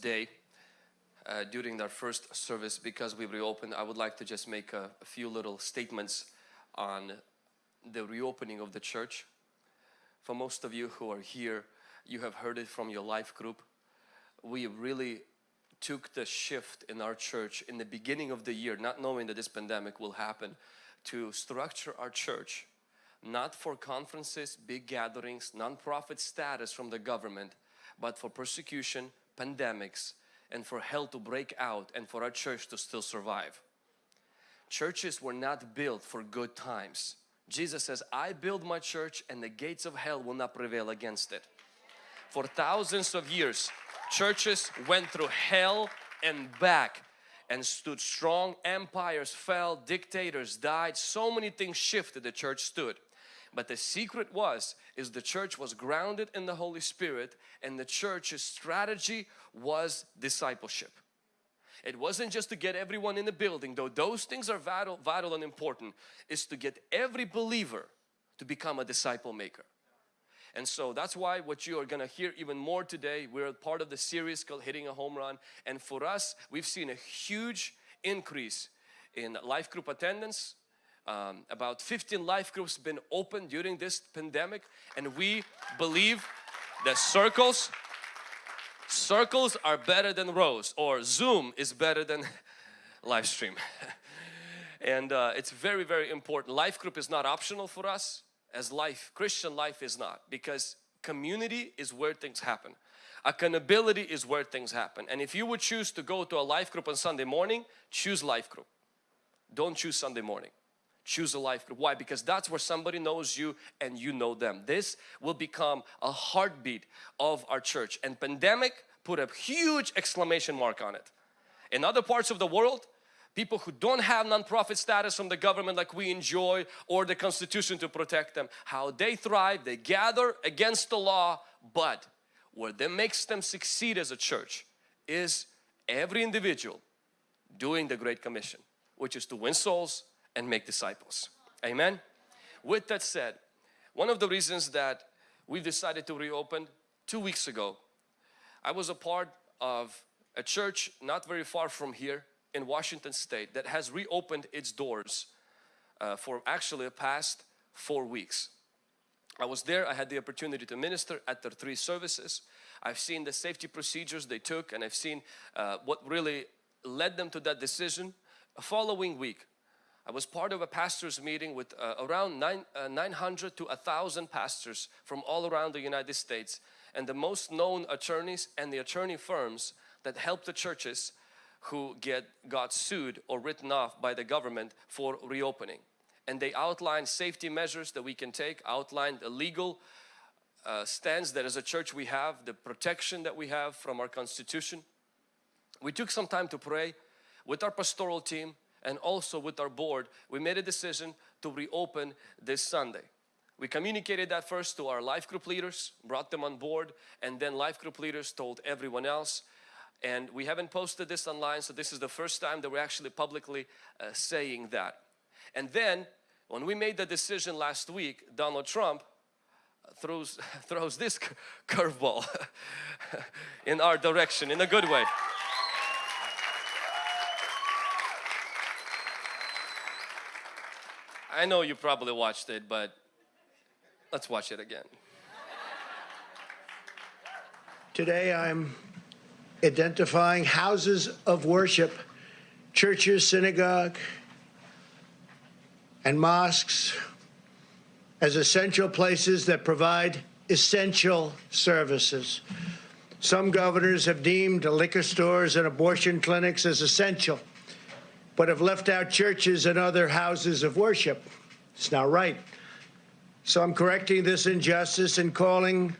today uh, during our first service because we reopened I would like to just make a, a few little statements on the reopening of the church. For most of you who are here you have heard it from your life group. We really took the shift in our church in the beginning of the year not knowing that this pandemic will happen to structure our church not for conferences, big gatherings, non-profit status from the government, but for persecution, pandemics, and for hell to break out and for our church to still survive. Churches were not built for good times. Jesus says, I build my church and the gates of hell will not prevail against it. For thousands of years, churches went through hell and back and stood strong. Empires fell, dictators died, so many things shifted, the church stood. But the secret was, is the church was grounded in the Holy Spirit and the church's strategy was discipleship. It wasn't just to get everyone in the building, though those things are vital, vital and important, is to get every believer to become a disciple maker. And so that's why what you are going to hear even more today, we're part of the series called Hitting a Home Run. And for us, we've seen a huge increase in life group attendance, um, about 15 life groups been opened during this pandemic and we believe that circles circles are better than rows or zoom is better than live stream. And uh, it's very very important. Life group is not optional for us as life Christian life is not because community is where things happen. Accountability is where things happen. And if you would choose to go to a life group on Sunday morning choose life group. Don't choose Sunday morning choose a life group. Why? Because that's where somebody knows you and you know them. This will become a heartbeat of our church and pandemic put a huge exclamation mark on it. In other parts of the world, people who don't have non-profit status from the government like we enjoy or the constitution to protect them, how they thrive, they gather against the law, but what that makes them succeed as a church is every individual doing the Great Commission, which is to win souls, and make disciples. Amen. With that said, one of the reasons that we decided to reopen two weeks ago, I was a part of a church not very far from here in Washington State that has reopened its doors uh, for actually the past four weeks. I was there, I had the opportunity to minister at their three services. I've seen the safety procedures they took and I've seen uh, what really led them to that decision. A following week, I was part of a pastors meeting with uh, around nine, uh, 900 to 1,000 pastors from all around the United States and the most known attorneys and the attorney firms that help the churches who get got sued or written off by the government for reopening. And they outlined safety measures that we can take, outlined a legal uh, stance that as a church we have, the protection that we have from our constitution. We took some time to pray with our pastoral team and also with our board, we made a decision to reopen this Sunday. We communicated that first to our life group leaders, brought them on board, and then life group leaders told everyone else. And we haven't posted this online, so this is the first time that we're actually publicly uh, saying that. And then, when we made the decision last week, Donald Trump throws, throws this curveball in our direction in a good way. I know you probably watched it, but let's watch it again. Today I'm identifying houses of worship, churches, synagogue, and mosques as essential places that provide essential services. Some governors have deemed liquor stores and abortion clinics as essential but have left out churches and other houses of worship. It's not right. So I'm correcting this injustice and calling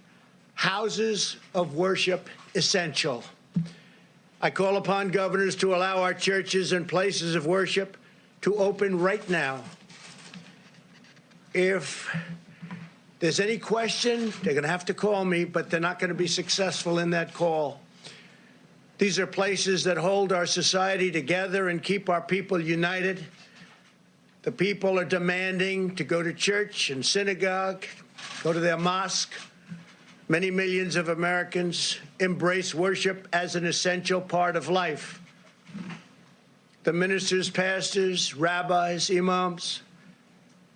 houses of worship essential. I call upon governors to allow our churches and places of worship to open right now. If there's any question, they're going to have to call me, but they're not going to be successful in that call. These are places that hold our society together and keep our people united. The people are demanding to go to church and synagogue, go to their mosque, Many millions of Americans embrace worship as an essential part of life. The ministers, pastors, rabbis, imams,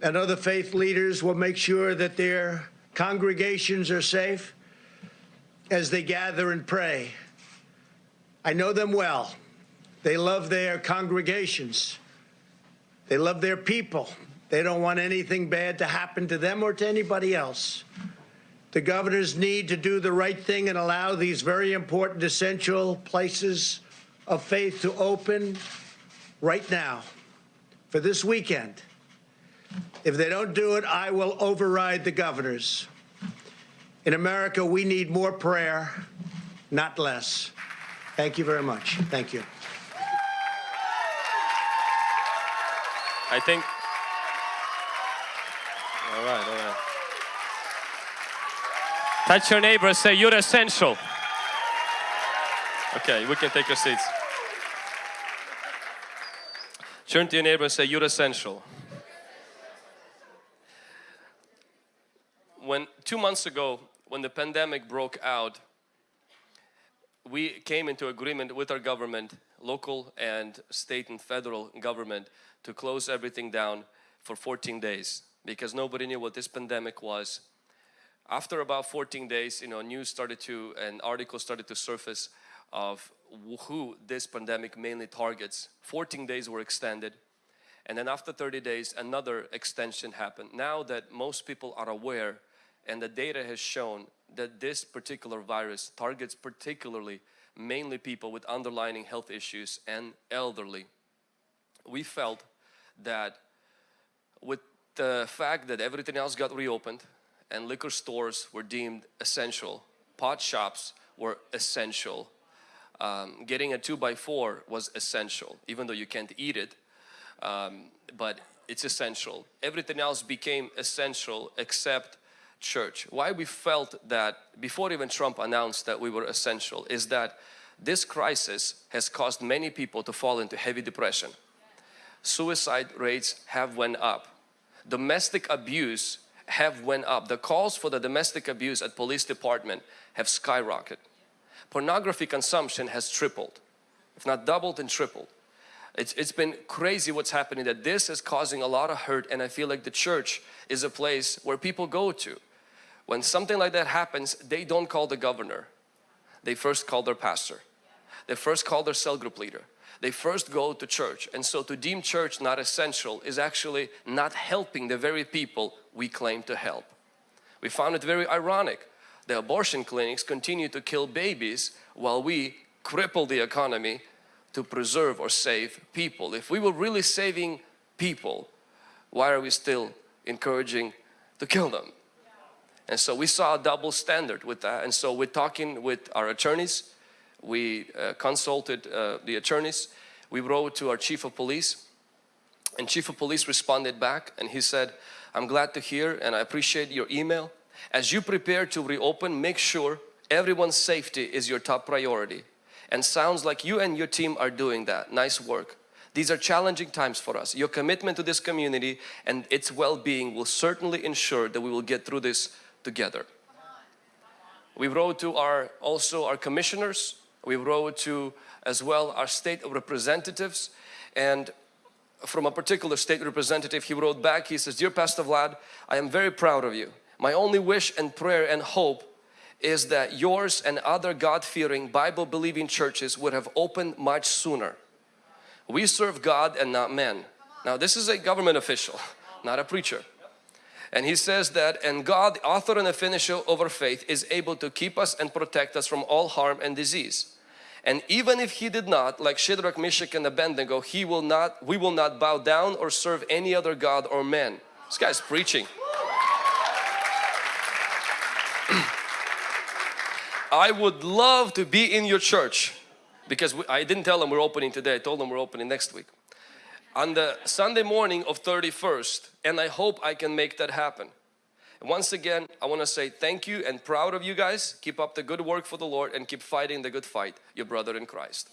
and other faith leaders will make sure that their congregations are safe as they gather and pray. I know them well. They love their congregations. They love their people. They don't want anything bad to happen to them or to anybody else. The governors need to do the right thing and allow these very important, essential places of faith to open right now for this weekend. If they don't do it, I will override the governors. In America, we need more prayer, not less. Thank you very much. Thank you. I think. All right, all right. Touch your neighbor and say, You're essential. Okay, we can take your seats. Turn to your neighbor and say, You're essential. When two months ago, when the pandemic broke out, we came into agreement with our government, local and state and federal government, to close everything down for 14 days because nobody knew what this pandemic was. After about 14 days, you know, news started to, and articles started to surface of who this pandemic mainly targets. 14 days were extended and then after 30 days another extension happened. Now that most people are aware and the data has shown that this particular virus targets particularly mainly people with underlying health issues and elderly. We felt that with the fact that everything else got reopened and liquor stores were deemed essential, pot shops were essential, um, getting a 2 by 4 was essential even though you can't eat it um, but it's essential. Everything else became essential except church. Why we felt that before even Trump announced that we were essential is that this crisis has caused many people to fall into heavy depression. Suicide rates have went up. Domestic abuse have went up. The calls for the domestic abuse at police department have skyrocketed. Pornography consumption has tripled, if not doubled and tripled. It's, it's been crazy what's happening that this is causing a lot of hurt and I feel like the church is a place where people go to. When something like that happens, they don't call the governor. They first call their pastor. They first call their cell group leader. They first go to church. And so to deem church not essential is actually not helping the very people we claim to help. We found it very ironic. The abortion clinics continue to kill babies while we cripple the economy to preserve or save people. If we were really saving people, why are we still encouraging to kill them? And so we saw a double standard with that. And so we're talking with our attorneys. We uh, consulted uh, the attorneys. We wrote to our chief of police and chief of police responded back and he said, I'm glad to hear and I appreciate your email. As you prepare to reopen, make sure everyone's safety is your top priority and sounds like you and your team are doing that. Nice work. These are challenging times for us. Your commitment to this community and its well-being will certainly ensure that we will get through this together. We wrote to our also our commissioners, we wrote to as well our state representatives and from a particular state representative he wrote back he says dear Pastor Vlad I am very proud of you my only wish and prayer and hope is that yours and other God-fearing Bible-believing churches would have opened much sooner. We serve God and not men. Now this is a government official, not a preacher. And he says that, and God, author and finisher of our faith, is able to keep us and protect us from all harm and disease. And even if he did not, like Shadrach, Meshach and Abednego, he will not, we will not bow down or serve any other God or man. This guy's preaching. I would love to be in your church because we, I didn't tell them we're opening today. I told them we're opening next week. On the Sunday morning of 31st and I hope I can make that happen. Once again, I want to say thank you and proud of you guys. Keep up the good work for the Lord and keep fighting the good fight. Your brother in Christ.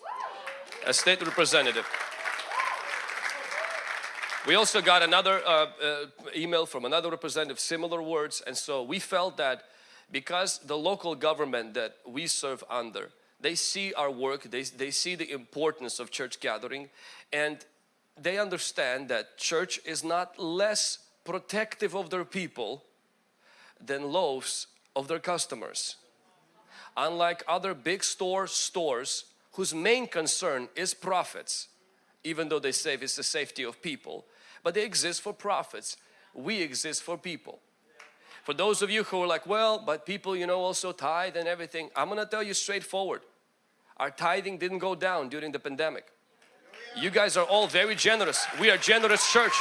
A state representative. We also got another uh, uh, email from another representative, similar words. And so we felt that because the local government that we serve under they see our work they, they see the importance of church gathering and they understand that church is not less protective of their people than Lowe's of their customers. Unlike other big store stores whose main concern is profits even though they say it's the safety of people but they exist for profits. We exist for people. For those of you who are like well but people you know also tithe and everything I'm gonna tell you straightforward. Our tithing didn't go down during the pandemic you guys are all very generous we are generous church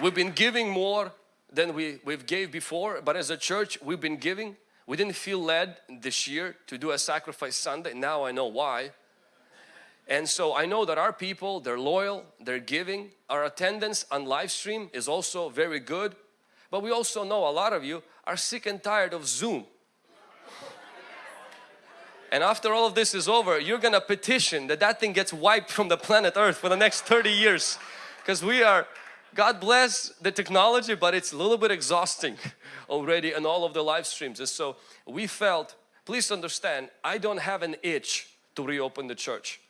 we've been giving more than we we've gave before but as a church we've been giving we didn't feel led this year to do a sacrifice Sunday now I know why and so I know that our people, they're loyal, they're giving. Our attendance on live stream is also very good. But we also know a lot of you are sick and tired of Zoom. And after all of this is over, you're gonna petition that that thing gets wiped from the planet Earth for the next 30 years. Because we are, God bless the technology, but it's a little bit exhausting already in all of the live streams. And so we felt, please understand, I don't have an itch to reopen the church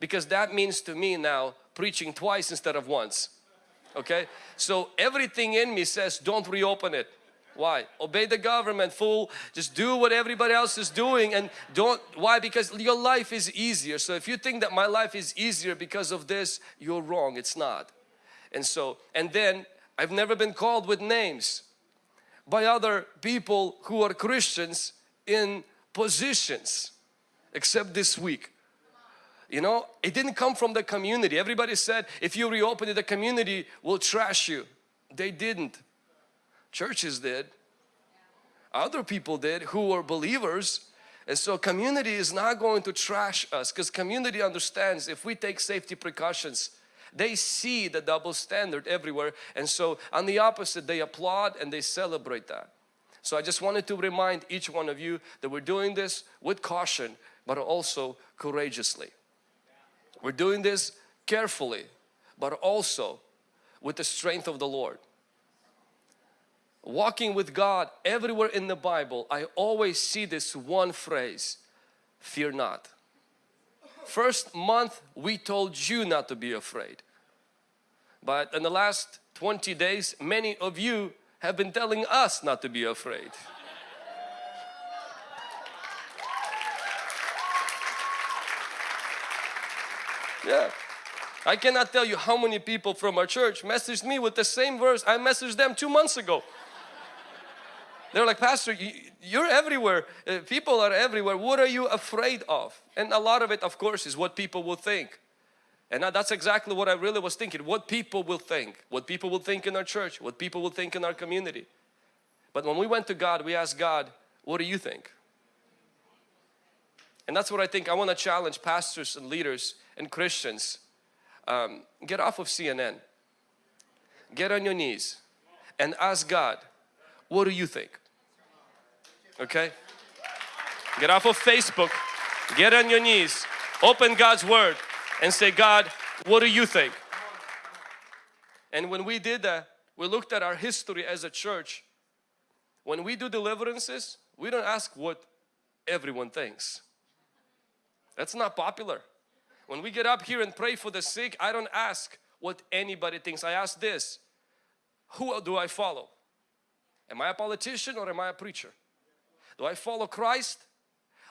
because that means to me now preaching twice instead of once okay so everything in me says don't reopen it why? Obey the government fool. Just do what everybody else is doing and don't why? Because your life is easier. So if you think that my life is easier because of this you're wrong. It's not. And so and then I've never been called with names by other people who are Christians in positions except this week. You know, it didn't come from the community. Everybody said if you reopen it, the community will trash you. They didn't. Churches did. Other people did who were believers. And so community is not going to trash us because community understands if we take safety precautions, they see the double standard everywhere. And so on the opposite, they applaud and they celebrate that. So I just wanted to remind each one of you that we're doing this with caution, but also courageously. We're doing this carefully, but also with the strength of the Lord. Walking with God everywhere in the Bible, I always see this one phrase, fear not. First month we told you not to be afraid. But in the last 20 days, many of you have been telling us not to be afraid. Yeah. I cannot tell you how many people from our church messaged me with the same verse I messaged them two months ago. They're like, Pastor, you're everywhere. Uh, people are everywhere. What are you afraid of? And a lot of it, of course, is what people will think. And that's exactly what I really was thinking. What people will think. What people will think in our church. What people will think in our community. But when we went to God, we asked God, what do you think? And that's what I think I want to challenge pastors and leaders and Christians. Um, get off of CNN. Get on your knees and ask God, what do you think? Okay? Get off of Facebook. Get on your knees. Open God's Word and say, God, what do you think? And when we did that, we looked at our history as a church. When we do deliverances, we don't ask what everyone thinks. That's not popular. When we get up here and pray for the sick, I don't ask what anybody thinks. I ask this, who do I follow? Am I a politician or am I a preacher? Do I follow Christ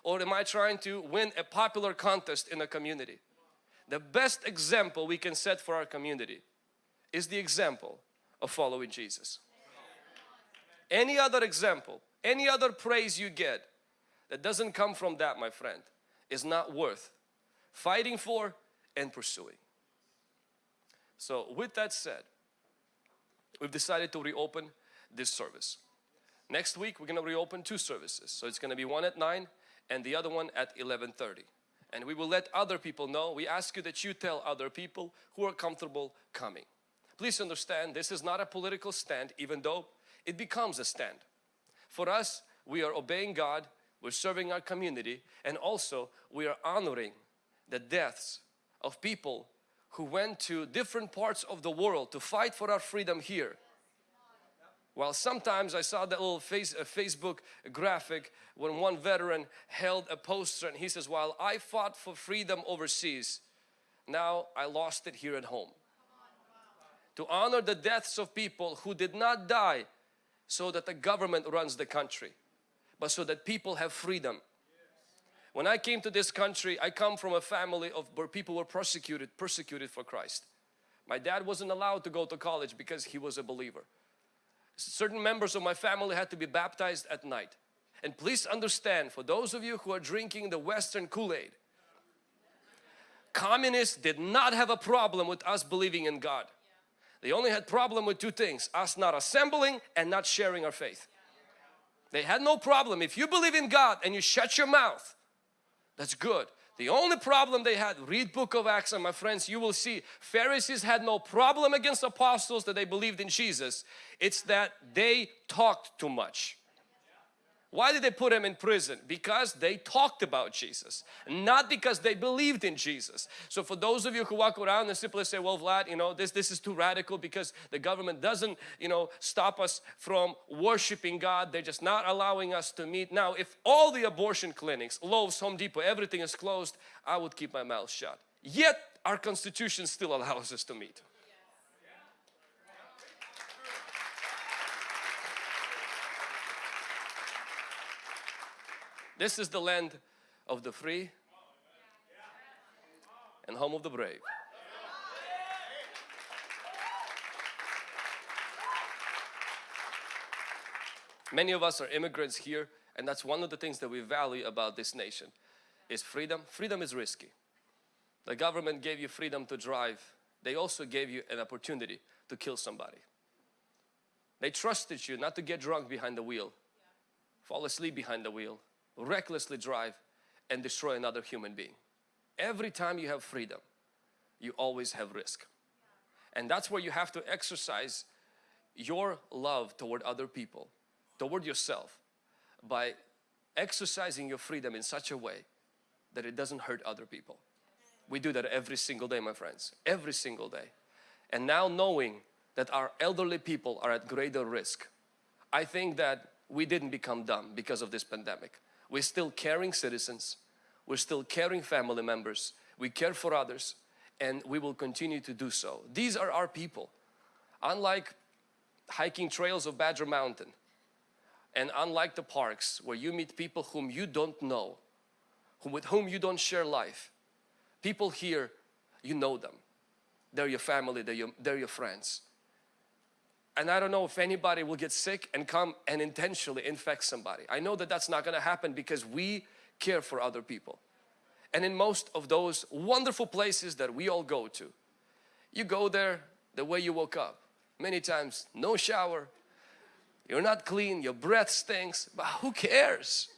or am I trying to win a popular contest in a community? The best example we can set for our community is the example of following Jesus. Any other example, any other praise you get that doesn't come from that my friend is not worth fighting for and pursuing. So with that said, we've decided to reopen this service. Next week we're going to reopen two services. So it's going to be one at 9 and the other one at 11.30. And we will let other people know. We ask you that you tell other people who are comfortable coming. Please understand this is not a political stand even though it becomes a stand. For us, we are obeying God we're serving our community and also we are honoring the deaths of people who went to different parts of the world to fight for our freedom here. Well, sometimes I saw that little face, Facebook graphic when one veteran held a poster and he says, while I fought for freedom overseas, now I lost it here at home. To honor the deaths of people who did not die so that the government runs the country, but so that people have freedom. When I came to this country, I come from a family of where people were persecuted, persecuted for Christ. My dad wasn't allowed to go to college because he was a believer. Certain members of my family had to be baptized at night. And please understand, for those of you who are drinking the Western Kool-Aid, communists did not have a problem with us believing in God. They only had problem with two things, us not assembling and not sharing our faith. They had no problem. If you believe in God and you shut your mouth, that's good. The only problem they had, read book of Acts and my friends, you will see Pharisees had no problem against apostles that they believed in Jesus. It's that they talked too much. Why did they put him in prison? Because they talked about Jesus, not because they believed in Jesus. So for those of you who walk around and simply say, well Vlad, you know, this, this is too radical because the government doesn't, you know, stop us from worshiping God. They're just not allowing us to meet. Now, if all the abortion clinics, Lowe's, Home Depot, everything is closed, I would keep my mouth shut. Yet our constitution still allows us to meet. This is the land of the free and home of the brave. Many of us are immigrants here and that's one of the things that we value about this nation is freedom. Freedom is risky. The government gave you freedom to drive. They also gave you an opportunity to kill somebody. They trusted you not to get drunk behind the wheel, fall asleep behind the wheel, recklessly drive and destroy another human being. Every time you have freedom, you always have risk. And that's where you have to exercise your love toward other people, toward yourself by exercising your freedom in such a way that it doesn't hurt other people. We do that every single day my friends, every single day. And now knowing that our elderly people are at greater risk, I think that we didn't become dumb because of this pandemic. We're still caring citizens. We're still caring family members. We care for others and we will continue to do so. These are our people. Unlike hiking trails of Badger Mountain and unlike the parks where you meet people whom you don't know, with whom you don't share life, people here, you know them. They're your family, they're your, they're your friends. And I don't know if anybody will get sick and come and intentionally infect somebody. I know that that's not going to happen because we care for other people. And in most of those wonderful places that we all go to, you go there the way you woke up. Many times, no shower, you're not clean, your breath stinks, but who cares?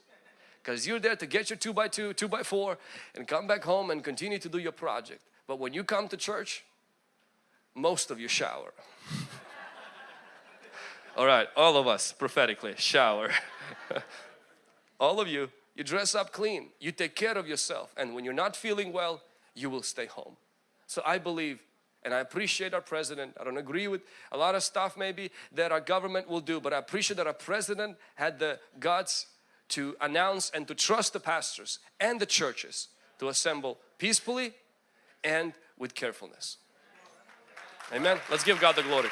Because you're there to get your 2 by 2 2 by 4 and come back home and continue to do your project. But when you come to church, most of you shower. All right, all of us prophetically shower. all of you, you dress up clean, you take care of yourself and when you're not feeling well, you will stay home. So I believe and I appreciate our president. I don't agree with a lot of stuff maybe that our government will do but I appreciate that our president had the guts to announce and to trust the pastors and the churches to assemble peacefully and with carefulness. Amen. Let's give God the glory.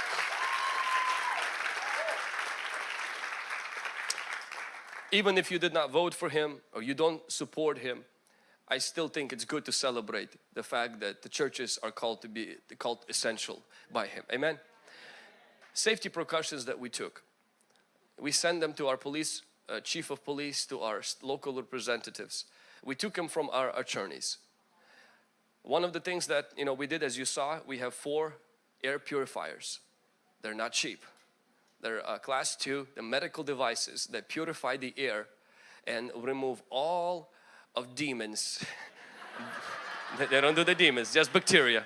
Even if you did not vote for him or you don't support him, I still think it's good to celebrate the fact that the churches are called to be called essential by him. Amen. Safety precautions that we took. We send them to our police, uh, chief of police, to our local representatives. We took them from our attorneys. One of the things that you know we did as you saw, we have four air purifiers. They're not cheap. They're uh, class 2, the medical devices that purify the air and remove all of demons. they don't do the demons, just bacteria.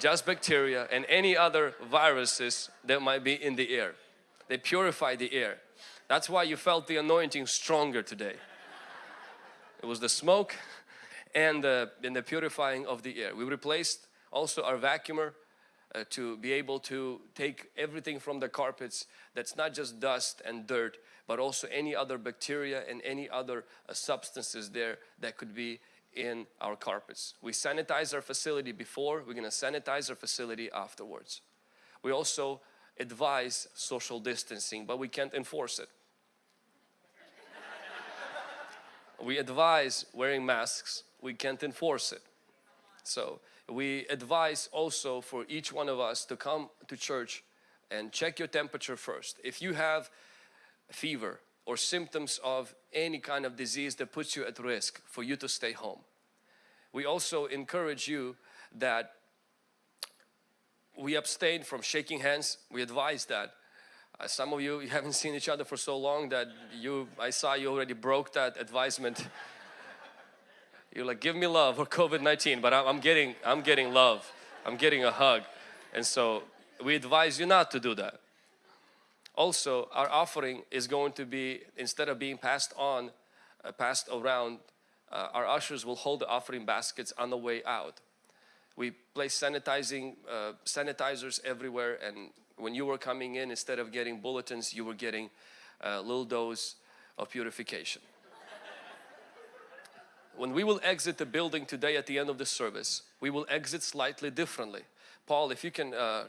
Just bacteria and any other viruses that might be in the air. They purify the air. That's why you felt the anointing stronger today. It was the smoke and the, and the purifying of the air. We replaced also our vacuumer uh, to be able to take everything from the carpets that's not just dust and dirt but also any other bacteria and any other uh, substances there that could be in our carpets. We sanitize our facility before, we're going to sanitize our facility afterwards. We also advise social distancing but we can't enforce it. we advise wearing masks, we can't enforce it. So we advise also for each one of us to come to church and check your temperature first. If you have fever or symptoms of any kind of disease that puts you at risk for you to stay home. We also encourage you that we abstain from shaking hands. We advise that. Uh, some of you, you haven't seen each other for so long that you, I saw you already broke that advisement. You're like, give me love or COVID-19, but I'm, getting, I'm getting love. I'm getting a hug. And so we advise you not to do that. Also, our offering is going to be, instead of being passed on, uh, passed around, uh, our ushers will hold the offering baskets on the way out. We place sanitizing, uh, sanitizers everywhere and when you were coming in, instead of getting bulletins, you were getting a little dose of purification. When we will exit the building today at the end of the service, we will exit slightly differently. Paul, if you can uh,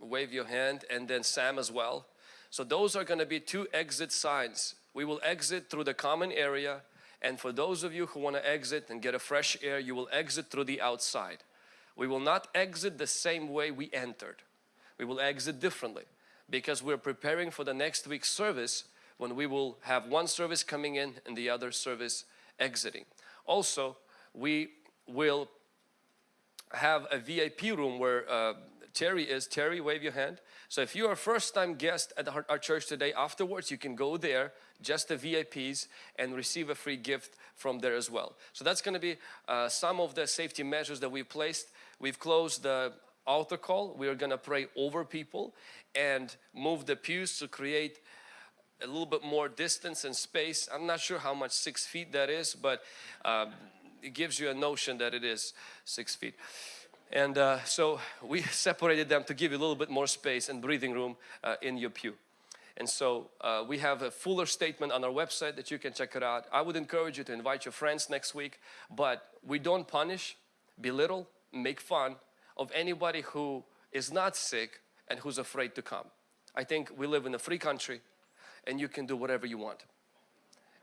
wave your hand and then Sam as well. So those are going to be two exit signs. We will exit through the common area and for those of you who want to exit and get a fresh air, you will exit through the outside. We will not exit the same way we entered. We will exit differently because we're preparing for the next week's service when we will have one service coming in and the other service exiting. Also, we will have a VIP room where uh, Terry is. Terry, wave your hand. So if you are a first time guest at our, our church today, afterwards you can go there, just the VIPs and receive a free gift from there as well. So that's going to be uh, some of the safety measures that we've placed. We've closed the altar call. We are going to pray over people and move the pews to create a little bit more distance and space. I'm not sure how much six feet that is, but um, it gives you a notion that it is six feet. And uh, so we separated them to give you a little bit more space and breathing room uh, in your pew. And so uh, we have a fuller statement on our website that you can check it out. I would encourage you to invite your friends next week, but we don't punish, belittle, make fun of anybody who is not sick and who's afraid to come. I think we live in a free country and you can do whatever you want.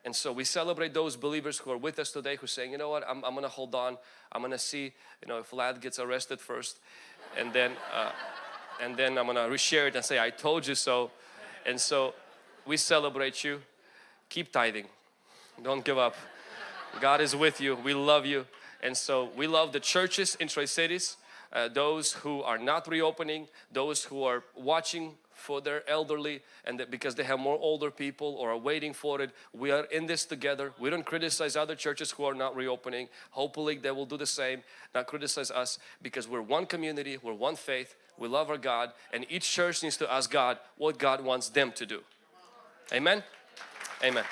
And so we celebrate those believers who are with us today who saying, you know what, I'm, I'm gonna hold on. I'm gonna see, you know, if Vlad gets arrested first and then, uh, and then I'm gonna reshare it and say, I told you so. And so we celebrate you. Keep tithing. Don't give up. God is with you. We love you. And so we love the churches in Tri-Cities, uh, those who are not reopening, those who are watching for their elderly and because they have more older people or are waiting for it. We are in this together. We don't criticize other churches who are not reopening. Hopefully they will do the same, not criticize us because we're one community, we're one faith, we love our God and each church needs to ask God what God wants them to do. Amen? Amen.